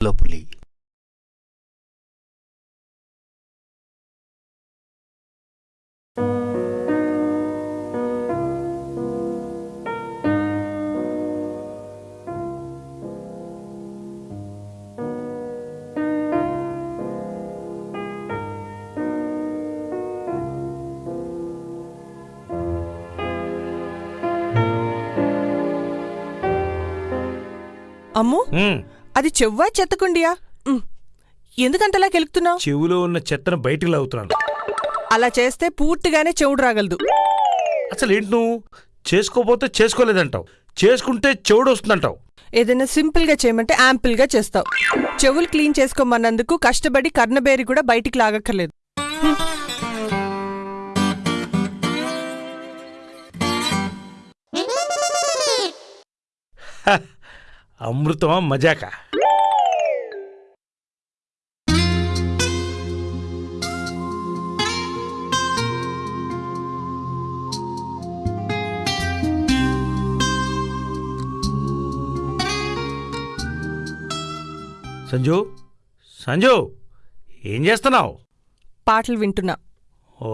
పులి అమ్ము ఉమ్, అది చెవ్వా చెత్తకుండియా? ఎందుకంతలా కెలుకుతున్నావు? చెవులో ఉన్న చెత్తను బయటికి లాగుతున్నాను. అలా చేస్తే పూర్తిగానే చెవుడు రాగలదు. అసలు ఏంటి నువ్వు? చేసుకోపోతే చేసుకోలేదంటావు. చేసుకుంటే చెవుడు వస్తుందంటావు. ఏదైనా సింపుల్గా చేయమంటే యాంపుల్గా చేస్తావు. చెవులు క్లీన్ చేసుకోమన్నందుకు కష్టపడి కర్ణబేరి కూడా బయటికి లాగక్కర్లేదు. అమృతమా మజాక. సంజు సంజు ఏం చేస్తున్నావు? పాటలు వింటున్నా. ఓ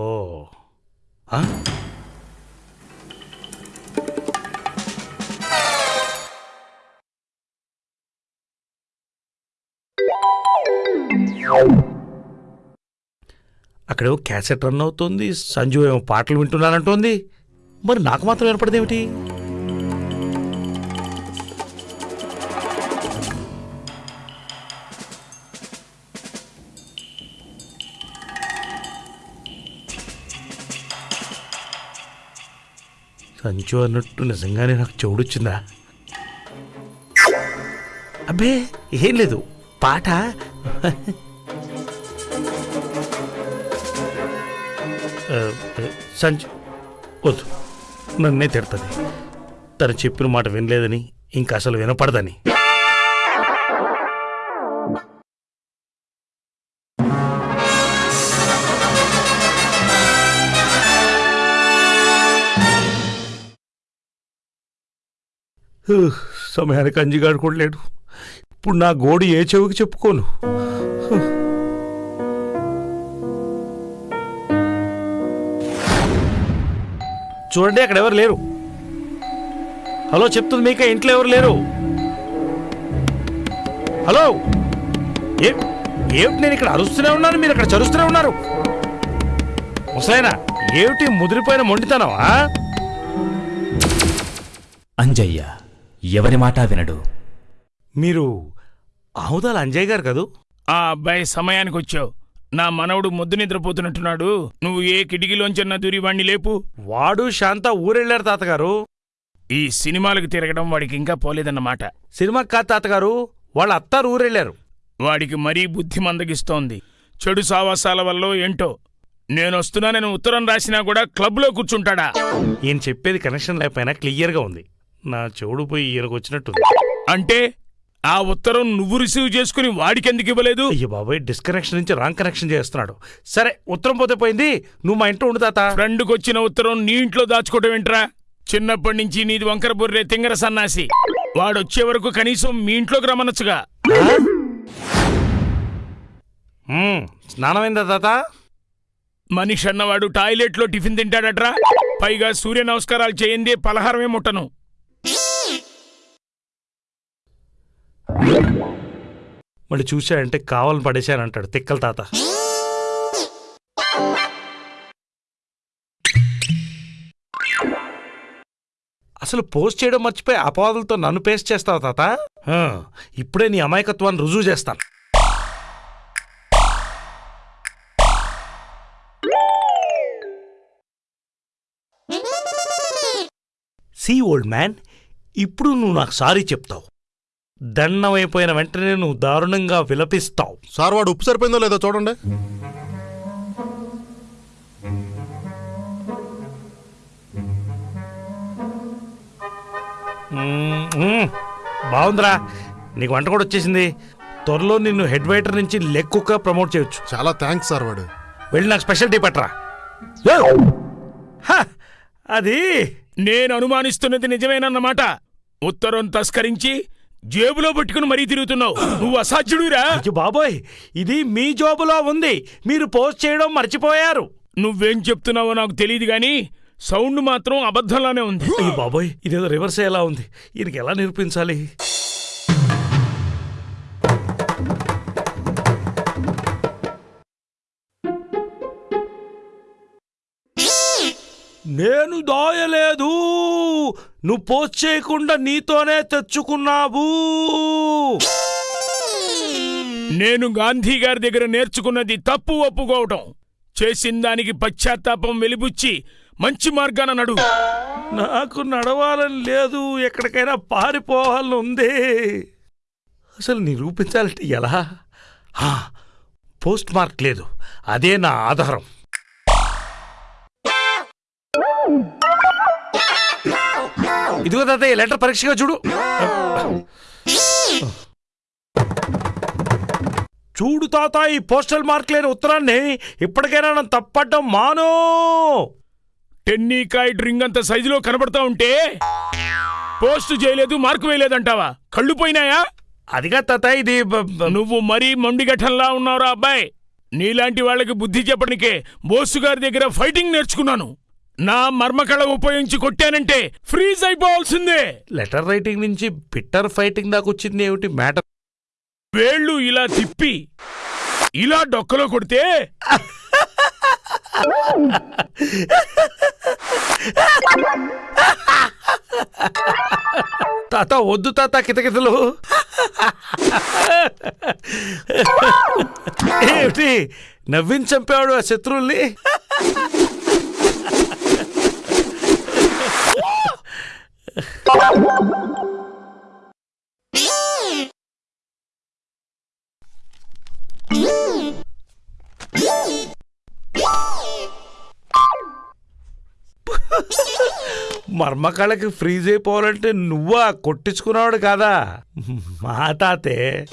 అక్కడేమో క్యాసెట్ రన్ అవుతుంది సంజు ఏమో పాటలు వింటున్నానంటోంది. మరి నాకు మాత్రం ఏర్పడదేమిటి? సంచు అన్నట్టు నిజంగానే నాకు చెవుడొచ్చిందా? అబ్బే ఏం లేదు. పాట సంచి వద్దు. నన్నే తిడుతుంది. తను చెప్పిన మాట వినలేదని ఇంకా అసలు వినపడదని. సమయానికి అంజిగాడు కూడా లేడు. ఇప్పుడు నా గోడు ఏ చెవికి చెప్పుకోను? చూడండి అక్కడ ఎవరు లేరు. హలో చెప్తుంది మీకే ఇంట్లో ఎవరు లేరు? హలో ఏ ఏమిటి నేను ఇక్కడ అరుస్తూనే ఉన్నాను మీరు అక్కడ చరుస్తూనే ఉన్నారు? ముసలైనా ఏమిటి ముదిరిపోయిన మొండితనమా అంజయ్య ఎవరి మాట వినడు. మీరు ఆముదాల అంజయ్ గారు కదూ? ఆ అబ్బాయి సమయానికి వచ్చావు. నా మనవడు ముద్దు నిద్రపోతున్నట్టున్నాడు. నువ్వు ఏ కిటికీలోంచన్నా దూరి వాణ్ణి లేపు. వాడు శాంత ఊరెళ్ళారు తాతగారు. ఈ సినిమాలకు తిరగడం వాడికి ఇంకా పోలేదన్నమాట. సినిమా కాదు తాతగారు వాళ్ళ అత్తారు ఊరెళ్ళారు. వాడికి మరీ బుద్ధి మందగిస్తోంది. చెడు సావాసాల వల్ల ఏంటో. నేనొస్తున్నానని ఉత్తరం రాసినా కూడా క్లబ్లో కూర్చుంటాడా? ఈయన చెప్పేది కనెక్షన్ లేకపోయినా క్లియర్గా ఉంది. నా చెవుడు పోయి ఈయనకు వచ్చినట్టుంది అంటే? ఆ ఉత్తరం నువ్వు రిసీవ్ చేసుకుని వాడికెందుకు ఇవ్వలేదు? అయ్యో బాబాయ్ డిస్కనెక్షన్ నుంచి రాంగ్ కనెక్షన్ చేస్తున్నాడు. సరే ఉత్తరం పోతే పోయింది నువ్వు మా ఇంట్లో ఉండు తాత. ఫ్రెండ్కొచ్చిన ఉత్తరం నీ ఇంట్లో దాచుకోవటం ఏంట్రా? చిన్నప్పటి నుంచి నీది వంకర బొర్రే తింగర సన్నాసి. వాడొచ్చే వరకు కనీసం మీ ఇంట్లోకి రమ్మనొచ్చుగా. మ్మ్, స్నానమైందా తాత? మనిషి అన్నవాడు టాయిలెట్లో టిఫిన్ తింటాడట్రా. పైగా సూర్య నమస్కారాలు చేయందే పలహారమే ముట్టను. మళ్ళీ చూశాడంటే కావాలని పడేశానంటాడు తిక్కల తాత. అసలు పోస్ట్ చేయడం మర్చిపోయి అపవాదులతో నన్ను పేస్ట్ చేస్తావు తాత? ఇప్పుడే నీ అమాయకత్వాన్ని రుజువు చేస్తాను. సీ ఓల్డ్ మ్యాన్ ఇప్పుడు నువ్వు నాకు సారీ చెప్తావు. దండమైపోయిన వెంటనే నువ్వు దారుణంగా విలపిస్తావు. సార్ వాడు ఉప్పు సరిపోయిందో లేదో చూడండి. బాగుందిరా. నీకు వంట కూడా వచ్చేసింది. త్వరలో నిన్ను హెడ్ వెయిటర్ నుంచి లెగ్ కుక్క ప్రమోట్ చేయొచ్చు. చాలా థ్యాంక్స్ సార్ వాడు. వెళ్ళి నాకు స్పెషల్ టీ పట్టరా. హ, అది నేను అనుమానిస్తున్నది నిజమేనన్నమాట. ఉత్తరం తస్కరించి జేబులో పట్టుకుని మరీ తిరుగుతున్నావు. నువ్వు అసాధ్యుడురా. బాబోయ్ ఇది మీ జోబులో ఉంది. మీరు పోస్ట్ చేయడం మర్చిపోయారు. నువ్వేం చెప్తున్నావో నాకు తెలియదు గాని సౌండ్ మాత్రం అబద్ధంలానే ఉంది. బాబోయ్ ఇదేదో రివర్స్ ఎలా ఉంది? ఈయనకి ఎలా నిరూపించాలి? నేను దాయలేదు. నువ్వు పోస్ట్ చేయకుండా నీతోనే తెచ్చుకున్నావు. నేను గాంధీ గారి దగ్గర నేర్చుకున్నది తప్పు ఒప్పుకోవటం. చేసిన దానికి పశ్చాత్తాపం వెలిబుచ్చి మంచి మార్గాన నడు. నాకు నడవాలని లేదు ఎక్కడికైనా పారిపోవాలని ఉంది. అసలు నిరూపించాలంటే ఎలా? హా, పోస్ట్ మార్క్ లేదు అదే నా ఆధారం. ఇదిగో తాతయ్య లెటర్ పరీక్షగా చూడు. చూడు తాత ఈ పోస్టల్ మార్క్ లేని ఉత్తరాన్ని ఇప్పటికైనా నన్ను తప్పడం మాను. టెన్నీకాయ డ్రింగ్ అంత సైజులో కనబడతా ఉంటే పోస్ట్ చేయలేదు మార్కు వేయలేదంటావా? కళ్ళు పోయినాయా? అదిగా తాత ఇది నువ్వు మరీ మొండిగఠంలా ఉన్నావురా అబ్బాయి. నీలాంటి వాళ్ళకి బుద్ధి చెప్పడానికే బోసు గారి దగ్గర ఫైటింగ్ నేర్చుకున్నాను. నా మర్మకళ ఉపయోగించి కొట్టానంటే ఫ్రీజ్ అయిపోవాల్సిందే. లెటర్ రైటింగ్ నుంచి బిట్టర్ ఫైటింగ్ దాకా వచ్చింది ఏమిటి మ్యాటర్? వేళ్ళు ఇలా తిప్పి ఇలా డొక్కలో కొడితే తాత వద్దు తాత కితకితలు. ఏమిటి? నవ్వించి చంపేవాడు ఆ శత్రువుల్ని? మర్మకళకి ఫ్రీజ్ అయిపోవాలంటే నువ్వా? కొట్టించుకున్నావాడు కాదా? మా తాతే.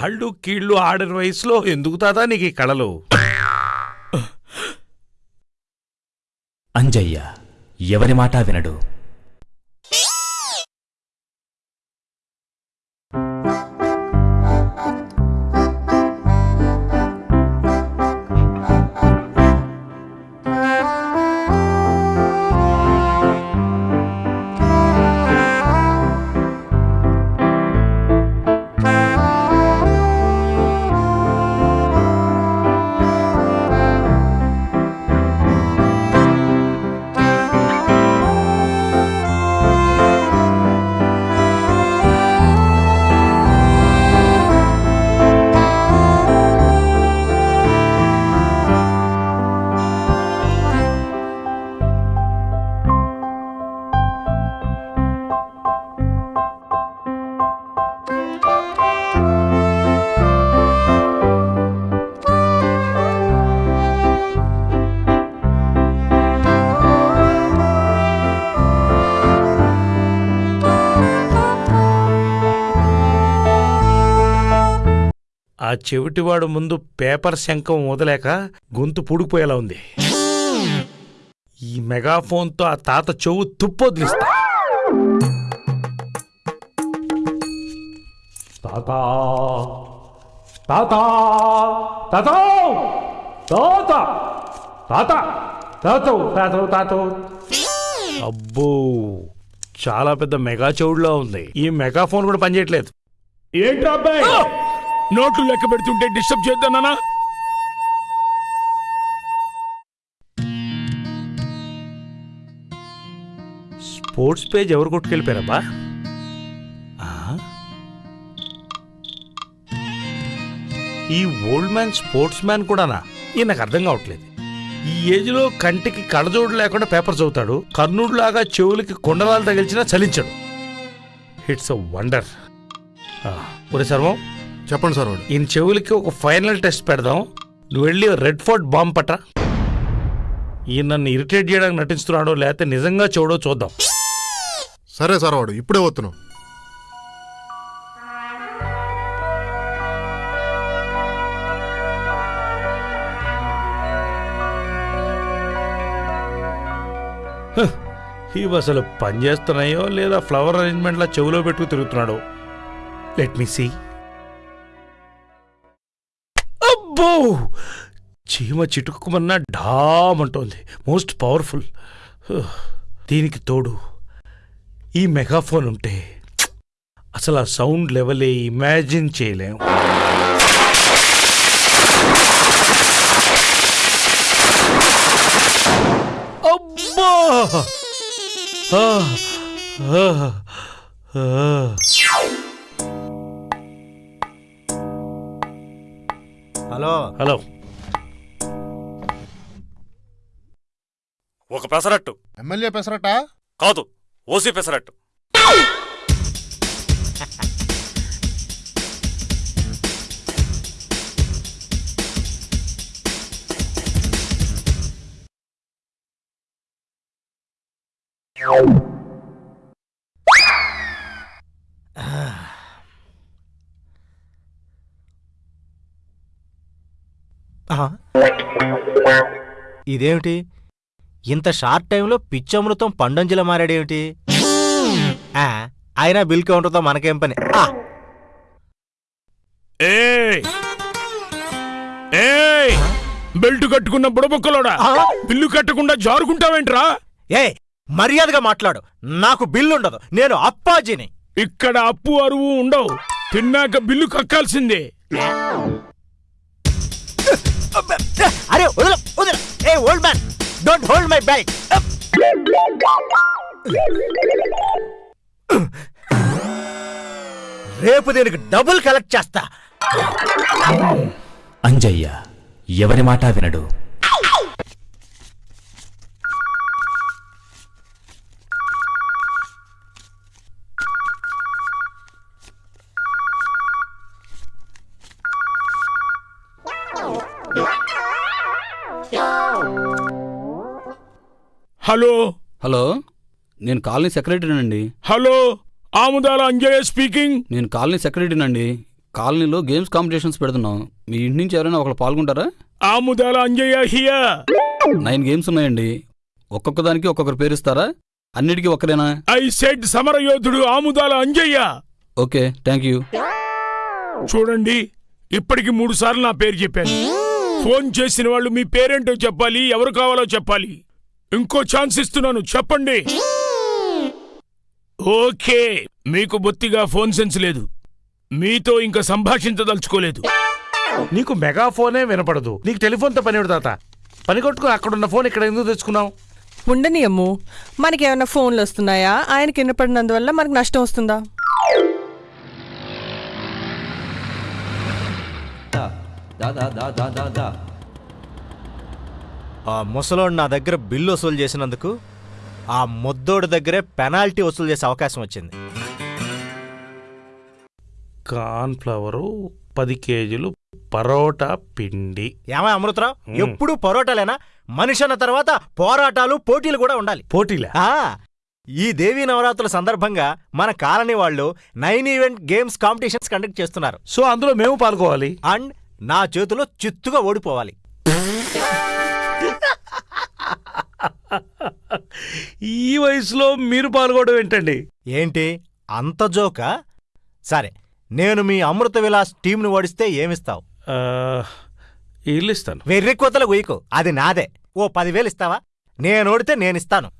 కాళ్ళు కీళ్ళు ఆడిన వయసులో ఎందుకు తాతా నీకు ఈ కళలు? అంజయ్య ఎవరి మాట వినడు. ఆ చెవిటివాడు ముందు పేపర్ శంఖం వదలేక గొంతు పూడిపోయేలా ఉంది. ఈ మెగాఫోన్తో ఆ తాత చెవు తుప్పొదిలిస్తా తాత తాత తాతవు తాతవు అబ్బో చాలా పెద్ద మెగా చెవుడులా ఉంది. ఈ మెగాఫోన్ కూడా పనిచేయట్లేదు. ఏంటి అబ్బాయి? నోట్లు లెక్క పెడుతుంటే డిస్టర్బ్ చేద్దానా స్పోర్ట్స్ పేజ్ ఎవరు కొట్టుకెళ్ళిపోయారబ్బా? ఆ? ఈ ఓల్డ్ మ్యాన్ స్పోర్ట్స్ మ్యాన్ కూడానా? ఇది నాకు అర్థం కావట్లేదు. ఈ ఏజ్లో కంటికి కళ్ళజోడు లేకుండా పేపర్ చదువుతాడు కర్ణుడిలాగా చెవులకి కొండలాలు తగిల్చినా చలించడు. ఇట్స్ అ వండర్ ఒరే సర్వం చెప్పండి సార్ వాడు. ఈయన చెవులకి ఒక ఫైనల్ టెస్ట్ పెడదాం. నువ్వు వెళ్ళి రెడ్ ఫోర్ట్ బాంబ్ పట్ట ఈయన నన్ను ఇరిటేట్ చేయడానికి నటిస్తున్నాడో లేకపోతే నిజంగా చూడో చూద్దాం. సరే సార్ వాడు ఇప్పుడే వస్తున్నాం ఇవి అసలు పనిచేస్తున్నాయో లేదా ఫ్లవర్ అరేంజ్మెంట్లా చెవులో పెట్టుకు తిరుగుతున్నాడో? లెట్ మీ సీ అబ్బో! చీమ చిటుకుమన్నా డామ్ అంటోంది మోస్ట్ పవర్ఫుల్. దీనికి తోడు ఈ మెగాఫోన్ ఉంటే అసలు ఆ సౌండ్ లెవెలే ఇమాజిన్ చేయలేం. అబ్బా! పెసరట్టు. ఎమ్మెల్యే పెసరట కాదు ఓసీ పెసరట్టు. ఆహా. ఇదేమిటి? ఇంత షార్ట్ టైంలో పిచ్చమృతం పండంజల మారాడేమిటి? ఆ, అయినా బిల్ కౌంటర్తో మనకేం పని? ఆ, ఏయ్! ఏయ్! బెల్ట్ కట్టుకున్న బుడబొక్కలోడా? బిల్లు కట్టకుండా జారుకుంటావేంట్రా? ఏ మర్యాదగా మాట్లాడు. నాకు బిల్లు ఉండదు నేను అప్పాజీని. ఇక్కడ అప్పు అరువు ఉండవు. తిన్నాక బిల్లు కక్కాల్సిందే. అరే వదల వదల. ఏ old man. Don't hold my bag రేపు దీనికి డబుల్ కలెక్ట్ చేస్తా. అంజయ్య ఎవరి మాట వినడు? హలో. హలో నేను colony సెక్రటరీనండి. Hello Amudala Anjayya speaking. నేను కాలనీ సెక్రటరీనండి. కాలనీలో గేమ్స్ కాంపిటీషన్స్ పెడుతున్నాం. మీ ఇంటి నుంచి ఎవరైనా ఒకరు పాల్గొంటారా? Amudala Anjaiah here. Nine games ఉన్నాయండి. ఒక్కొక్క దానికి ఒక్కొక్కరు పేరుస్తారా అన్నిటికీ ఒక్కరేనా? ఐ సెడ్ సమరయోధుడు Amudala Anjaiah. Okay thank you. చూడండి ఇప్పటికి మూడు సార్లు నా పేరు చెప్పాను. ఫోన్ చేసిన వాళ్ళు మీ పేరేంటో చెప్పాలి ఎవరు కావాలో చెప్పాలి. ఇంకో ఛాన్స్ ఇస్తున్నాను చెప్పండి. ఓకే మీకు బొత్తిగా ఫోన్ సెన్స్ లేదు. మీతో ఇంకా సంభాషించదలుచుకోలేదు. నీకు మెగాఫోనే వినపడదు. నీకు టెలిఫోన్తో పని తాత? పని కొట్టుకుని అక్కడున్న ఫోన్ ఇక్కడ ఎందుకు తెచ్చుకున్నావు? ఉండని అమ్ము మనకేమైనా ఫోన్లు వస్తున్నాయా? ఆయనకి వినపడినందువల్ల మనకు నష్టం వస్తుందా? ఆ ముసలోడు నా దగ్గర బిల్లు వసూలు చేసినందుకు ఆ ముద్దోడి దగ్గరే పెనాల్టీ వసూలు చేసే అవకాశం వచ్చింది. కార్న్ ఫ్లవరు పది కేజీలు పరోటా పిండి. ఏమై అమృతరావు? ఎప్పుడు పరోటాలేనా? మనిషి అన్న తర్వాత పోరాటాలు పోటీలు కూడా ఉండాలి. పోటీలా. ఈ దేవీ నవరాత్రుల సందర్భంగా మన కాలనీ వాళ్ళు nine event games competitions conduct చేస్తున్నారు. సో అందులో మేము పాల్గొవాలి. అండ్ నా చేతిలో చిత్తుగా ఓడిపోవాలి. ఈ వయసులో మీరు పాల్గొనడం ఏంటండి? ఏంటి? అంత జోకా? సరే నేను మీ అమృత విలాస్ టీంను ఓడిస్తే ఏమిస్తావు? ఆ, ఇల్లు ఇస్తాను వెర్రి కొత్తల గుయ్యకు. అది నాదే. ఓ పదివేలు ఇస్తావా? నేను ఓడితే నేనిస్తాను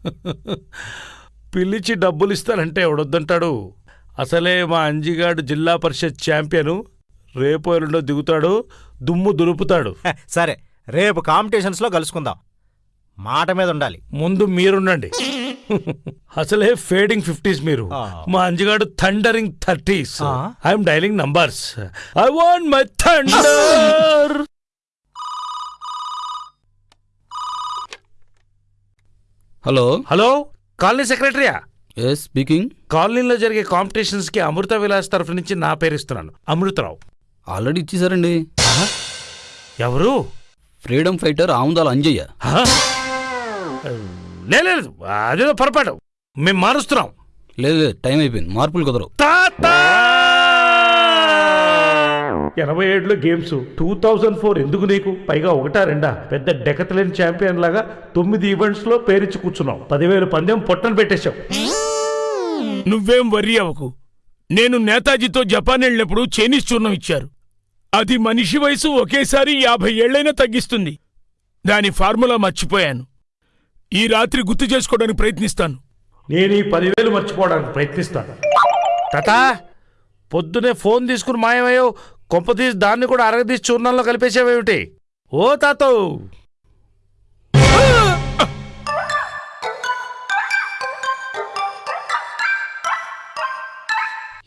పిలిచి డబ్బులు ఇస్తానంటే ఎవడొద్దంటాడు? అసలే మా అంజిగాడు జిల్లా పరిషత్ ఛాంపియను. రేపు ఎల్లుండో దిగుతాడు దుమ్ము దులుపుతాడు. హ, సరే రేపు కాంపిటీషన్స్లో కలుసుకుందాం. మాట మీద ఉండాలి. ముందు మీరుండండి. అసలే ఫేడింగ్ ఫిఫ్టీస్ మీరు. మా అంజిగాడు thundering thirties. I'm dialling numbers. I want my thunder. Hello. Hello colony సెక్రటరీయా? Yes speaking కాలనీలో జరిగే కాంపిటీషన్స్కి అమృత విలాస్ తరఫు నుంచి నా పేరు ఇస్తున్నాను. అమృతరావు. ఆల్రెడీ ఇచ్చేసారండి ఎవరు? Freedom fighter Amudala Anjaiah. లేదు అదేదో పొరపాటు. మేము మారుస్తున్నాం. లేదు లేదు టైం అయిపోయింది. మార్పులు కుదరవు. తాత ఎనభై ఏడులో గేమ్స్ టూ థౌజండ్ ఫోర్ ఎందుకు నీకు? పైగా ఒకటా రెండా? పెద్ద డెకతలేని ఛాంపియన్ లాగా తొమ్మిది ఈవెంట్స్లో పేరిచ్చి కూర్చున్నాం. పదివేలు పందెం పొట్టను పెట్టేశావు నువ్వేం వర్రీ అవ్వకు. నేను నేతాజీతో జపాన్ వెళ్ళినప్పుడు చైనీస్ చూర్ణం ఇచ్చారు. అది మనిషి వయసు ఒకేసారి యాభై ఏళ్ళైనా తగ్గిస్తుంది. దాని ఫార్ములా మర్చిపోయాను. ఈ రాత్రి గుర్తు చేసుకోవడానికి ప్రయత్నిస్తాను. నేను ఈ పదివేలు మర్చిపోవడానికి ప్రయత్నిస్తాను. తాత పొద్దునే ఫోన్ తీసుకుని మాయమయ్యో కొంపతీసి దాన్ని కూడా అరగదీసి చూర్ణంలో కలిపేసావేమిటి ఓ తాతో!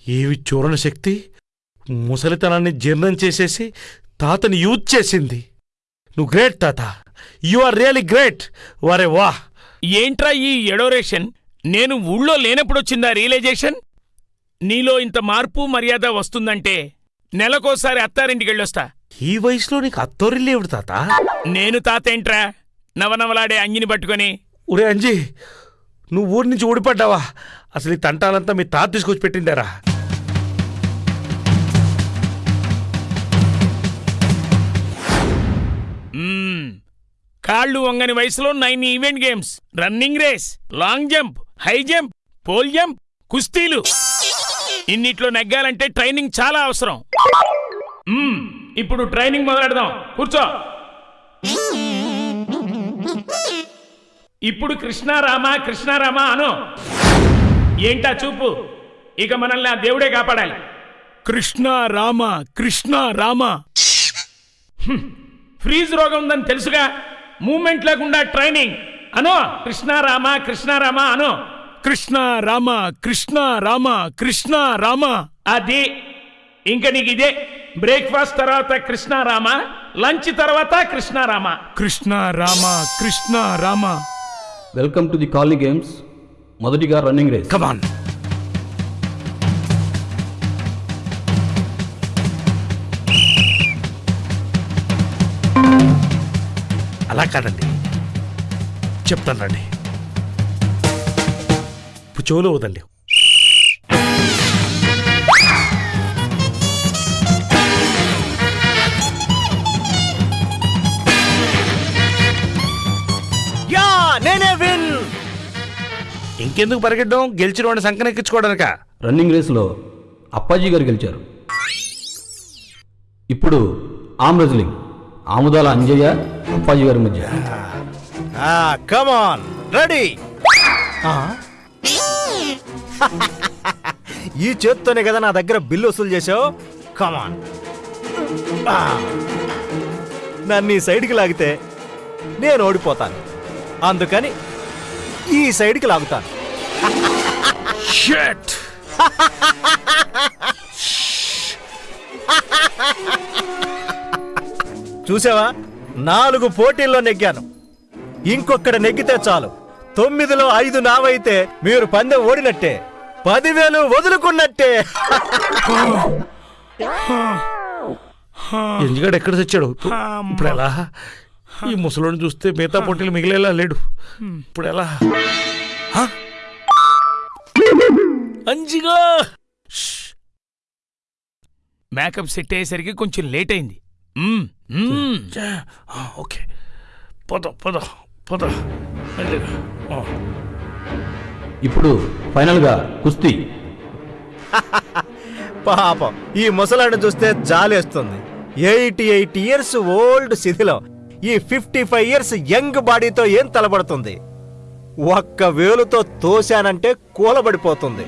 ఏవి చూరణ శక్తి? ముసలితనాన్ని జీర్ణం చేసేసి తాతని యూజ్ చేసింది. నువ్వు గ్రేట్ తాత. You are really great. వరే వా. ఏంట్రా ఈ ఎడోరేషన్? నేను ఊళ్ళో లేనప్పుడొచ్చిందా రియలైజేషన్? నీలో ఇంత మార్పు మర్యాద వస్తుందంటే నెలకోసారి అత్తారింటికెళ్ళొస్తా. ఈ వయసులో నీకు అత్తోరిల్లేవుడు తాత? నేను తాతేంట్రా? నవనవలాడే అంగిని పట్టుకొని. ఒరే అంజీ నువ్వు ఊరి నుంచి ఊడిపడ్డావా? అసలు ఈ తంటాలంతా మీ తాత తీసుకొచ్చి పెట్టిండారా? కాళ్ళు వంగని వయసులో nine event games running race long jump high jump pole jump కుస్తీలు. ఇన్నిట్లో నెగ్గాలంటే ట్రైనింగ్ చాలా అవసరం. ఇప్పుడు ట్రైనింగ్ మొదలెడదాం. కూర్చో. ఇప్పుడు కృష్ణారామ కృష్ణారామ అను. ఏంటా చూపు? ఇక మనల్ని ఆ దేవుడే కాపాడాలి. కృష్ణ రామ కృష్ణ రామ. ఫ్రీజ్ రోగం ఉందని తెలుసుగా? మూమెంట్ లేకుండా ట్రైనింగ్ అను కృష్ణ రామ కృష్ణ రామ అను. కృష్ణ రామ కృష్ణ రామ కృష్ణ రామ. అది ఇంక నీకు ఇదే. బ్రేక్ఫాస్ట్ తర్వాత కృష్ణ రామ లంచ్ తర్వాత Krishna Rama. Krishna Rama Krishna Rama. Welcome to the colony games మొదటిగా రన్నింగ్ రేస్ కమాన్ అలా కాదండి. చెప్తాను రండి. చెవులు వదండి యా ఇంకెందుకు పరిగెట్టడం? గెలిచిన వాడిని సంకనెక్కించుకోవడానిక రన్నింగ్ రేస్లో అప్పాజీ గారు గెలిచారు. ఇప్పుడు ఆమ్ రెజ్లింగ్ ఆముదాల అంజయ్య అప్పాజీ గారి మధ్య కమాన్ రెడీ ఈ చేత్తోనే కదా నా దగ్గర బిల్లు వసూలు చేసావు కమాన్ నన్ను ఈ సైడ్కి లాగితే నేను ఓడిపోతాను అందుకని ఈ సైడ్కి లాగుతాను షట్ చూసావా నాలుగు పోటీల్లో నెగ్గాను. ఇంకొక్కడ నెగ్గితే చాలు. తొమ్మిదిలో ఐదు నావైతే మీరు పందెం ఓడినట్టే. పదివేలు వదులుకున్నట్టే. ఎంజిగాడు ఎక్కడ తెచ్చాడు? ఇప్పుడు ఎలా? ఈ ముసలోని చూస్తే మిగతా పోటీలు మిగిలేలా లేడు. ఇప్పుడు ఎలా? అంజిగా! మేకప్ సెట్ అయ్యేసరికి కొంచెం లేట్ అయింది. ఓకే పోదాం పోదాం పోదాం. ఇప్పుడు ఫైనల్గా కుస్తీ. పాపం ఈ ముసలాడిని చూస్తే జాలేస్తుంది. ఎయిటీ ఎయిట్ ఇయర్స్ ఓల్డ్ శిథిలో. ఈ ఫిఫ్టీ ఫైవ్ ఇయర్స్ యంగ్ బాడీతో ఏం తలబడుతుంది ఒక్క వేలుతో తోశానంటే కూలబడిపోతుంది.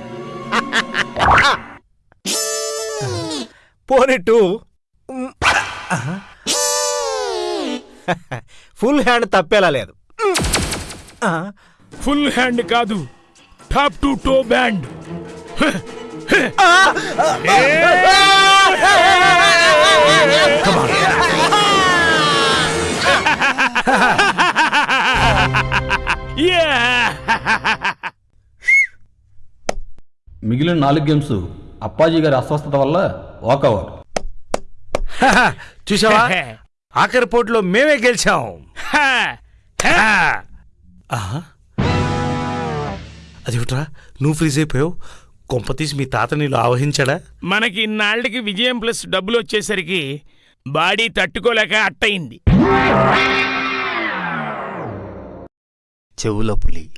పోనీ టూ. ఫుల్ హ్యాండ్ తప్పేలా లేదు. ఫుల్ హ్యాండ్ కాదు top to toe band. Yeah! మిగిలిన నాలుగు గేమ్స్ అప్పాజీ గారి అస్వస్థత వల్ల వాకౌట్. చూసావా? ఆఖరి పోటీలో మేమే గెలిచాం. హా! హా! ఆహా. అదేమిట్రా నువ్వు ఫ్రీజ్ అయిపోయావు? కొంపతీసి మీ తాత నీళ్ళు ఆవహించాడా? మనకి ఇన్నాళ్ళకి విజయం ప్లస్ డబ్బులు వచ్చేసరికి బాడీ తట్టుకోలేక అట్టయింది. చెవుల పులి.